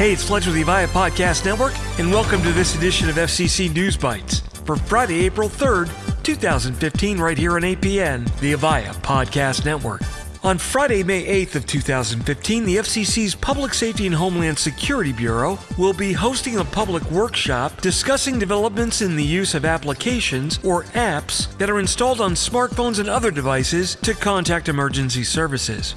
Hey, it's Fletcher of the Avaya Podcast Network, and welcome to this edition of FCC News Bites for Friday, April 3rd, 2015, right here on APN, the Avaya Podcast Network. On Friday, May 8th of 2015, the FCC's Public Safety and Homeland Security Bureau will be hosting a public workshop discussing developments in the use of applications or apps that are installed on smartphones and other devices to contact emergency services.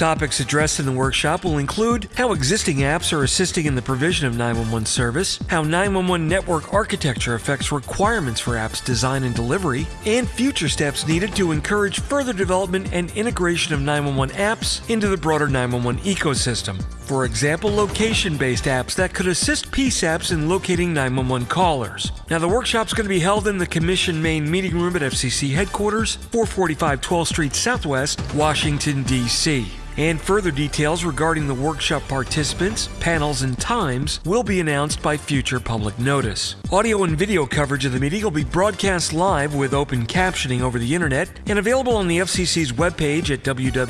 Topics addressed in the workshop will include how existing apps are assisting in the provision of 911 service, how 911 network architecture affects requirements for apps design and delivery, and future steps needed to encourage further development and integration of 911 apps into the broader 911 ecosystem. For example, location based apps that could assist PSAPs in locating 911 callers. Now, the workshop's going to be held in the Commission main meeting room at FCC headquarters, 445 12th Street Southwest, Washington, D.C and further details regarding the workshop participants, panels, and times will be announced by future public notice. Audio and video coverage of the meeting will be broadcast live with open captioning over the internet and available on the FCC's webpage at www.fcc.gov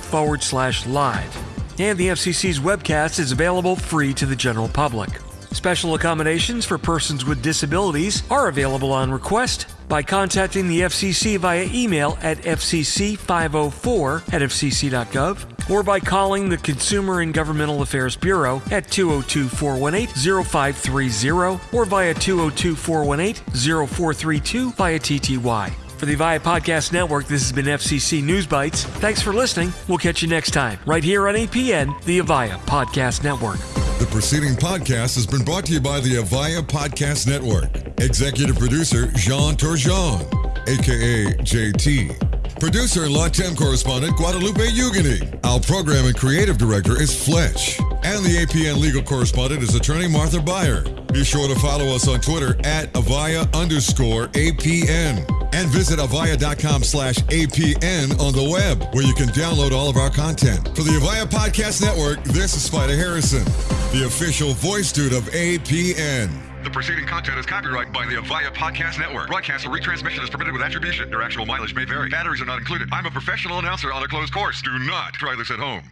forward slash live. And the FCC's webcast is available free to the general public. Special accommodations for persons with disabilities are available on request by contacting the FCC via email at fcc504 at fcc.gov or by calling the Consumer and Governmental Affairs Bureau at 202 418 0530 or via 202 418 0432 via TTY. For the Avaya Podcast Network, this has been FCC News Bites. Thanks for listening. We'll catch you next time, right here on APN, the Avaya Podcast Network. The preceding podcast has been brought to you by the Avaya Podcast Network. Executive producer Jean Turgeon, aka JT. Producer and Latin correspondent Guadalupe Ugini. Our program and creative director is Fletch. And the APN legal correspondent is attorney Martha Buyer. Be sure to follow us on Twitter at Avaya underscore APN. And visit avaya.com slash APN on the web, where you can download all of our content. For the Avaya Podcast Network, this is Spider Harrison, the official voice dude of APN. The preceding content is copyrighted by the Avaya Podcast Network. Broadcast or retransmission is permitted with attribution. Your actual mileage may vary. Batteries are not included. I'm a professional announcer on a closed course. Do not try this at home.